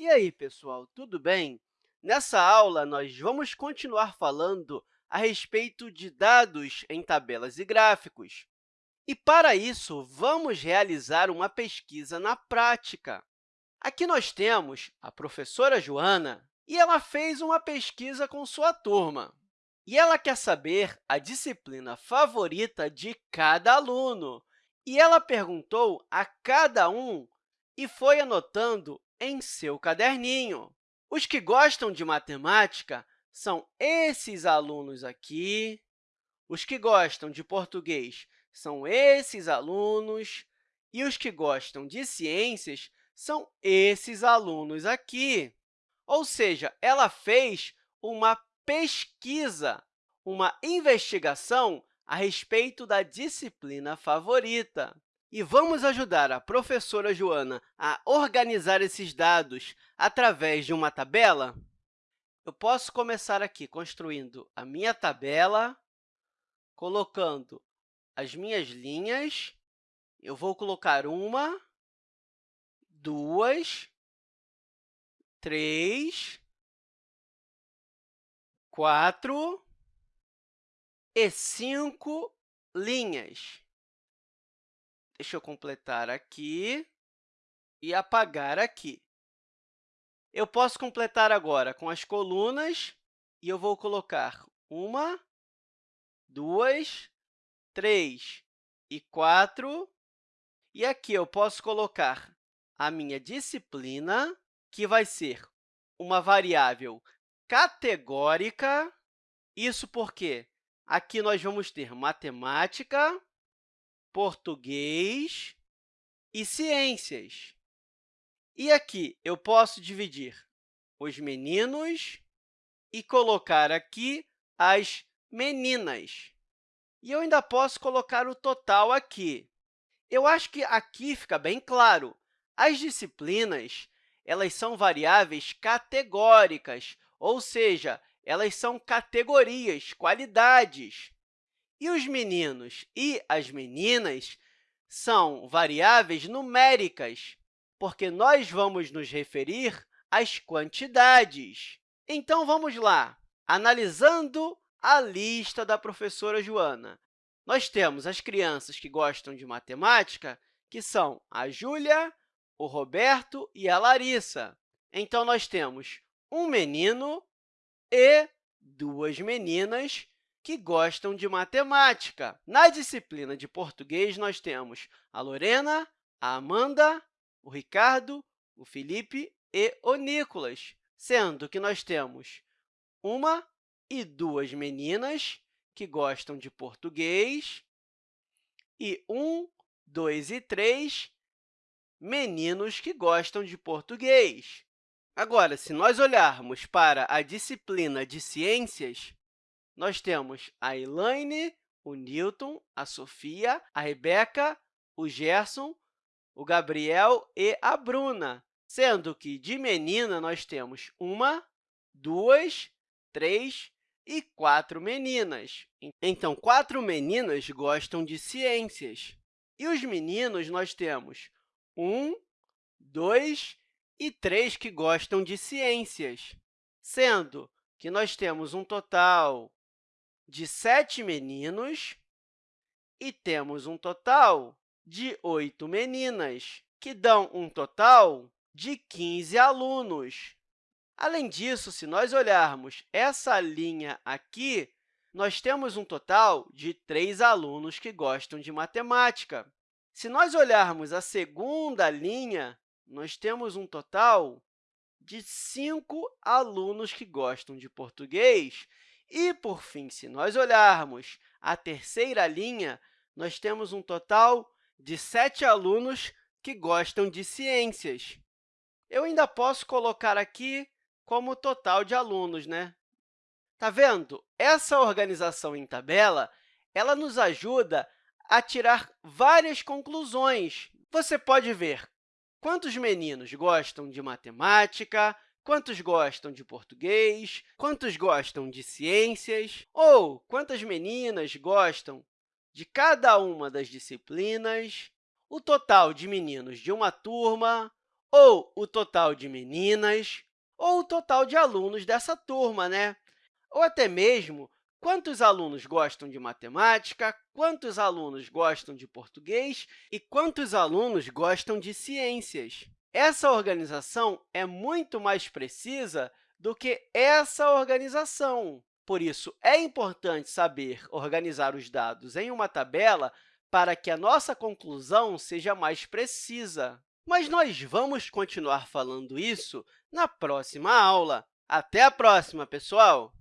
E aí, pessoal, tudo bem? Nessa aula, nós vamos continuar falando a respeito de dados em tabelas e gráficos. E, para isso, vamos realizar uma pesquisa na prática. Aqui nós temos a professora Joana, e ela fez uma pesquisa com sua turma. E ela quer saber a disciplina favorita de cada aluno. E ela perguntou a cada um e foi anotando em seu caderninho. Os que gostam de matemática são esses alunos aqui. Os que gostam de português são esses alunos. E os que gostam de ciências são esses alunos aqui. Ou seja, ela fez uma pesquisa, uma investigação a respeito da disciplina favorita. E vamos ajudar a professora Joana a organizar esses dados através de uma tabela? Eu posso começar aqui construindo a minha tabela, colocando as minhas linhas. Eu vou colocar uma, duas, três, quatro e cinco linhas. Deixa eu completar aqui e apagar aqui. Eu posso completar agora com as colunas, e eu vou colocar uma, duas, três e quatro. E aqui eu posso colocar a minha disciplina, que vai ser uma variável categórica. Isso porque aqui nós vamos ter matemática, português e ciências. E aqui eu posso dividir os meninos e colocar aqui as meninas. E eu ainda posso colocar o total aqui. Eu acho que aqui fica bem claro. As disciplinas elas são variáveis categóricas, ou seja, elas são categorias, qualidades. E os meninos e as meninas são variáveis numéricas, porque nós vamos nos referir às quantidades. Então, vamos lá. Analisando a lista da professora Joana, nós temos as crianças que gostam de matemática, que são a Júlia, o Roberto e a Larissa. Então, nós temos um menino e duas meninas que gostam de matemática. Na disciplina de português, nós temos a Lorena, a Amanda, o Ricardo, o Felipe e o Nicolas, sendo que nós temos uma e duas meninas que gostam de português e um, dois e três meninos que gostam de português. Agora, se nós olharmos para a disciplina de ciências, nós temos a Elaine, o Newton, a Sofia, a Rebeca, o Gerson, o Gabriel e a Bruna, sendo que de menina nós temos uma, duas, três e quatro meninas. Então, quatro meninas gostam de ciências. E os meninos, nós temos um, dois e três que gostam de ciências, sendo que nós temos um total de sete meninos e temos um total de oito meninas, que dão um total de 15 alunos. Além disso, se nós olharmos essa linha aqui, nós temos um total de três alunos que gostam de matemática. Se nós olharmos a segunda linha, nós temos um total de cinco alunos que gostam de português e, por fim, se nós olharmos a terceira linha, nós temos um total de sete alunos que gostam de ciências. Eu ainda posso colocar aqui como total de alunos, né? Está vendo? Essa organização em tabela ela nos ajuda a tirar várias conclusões. Você pode ver quantos meninos gostam de matemática, quantos gostam de português, quantos gostam de ciências, ou quantas meninas gostam de cada uma das disciplinas, o total de meninos de uma turma, ou o total de meninas, ou o total de alunos dessa turma, né? ou até mesmo quantos alunos gostam de matemática, quantos alunos gostam de português? E quantos alunos gostam de ciências. Essa organização é muito mais precisa do que essa organização. Por isso, é importante saber organizar os dados em uma tabela para que a nossa conclusão seja mais precisa. Mas nós vamos continuar falando isso na próxima aula. Até a próxima, pessoal!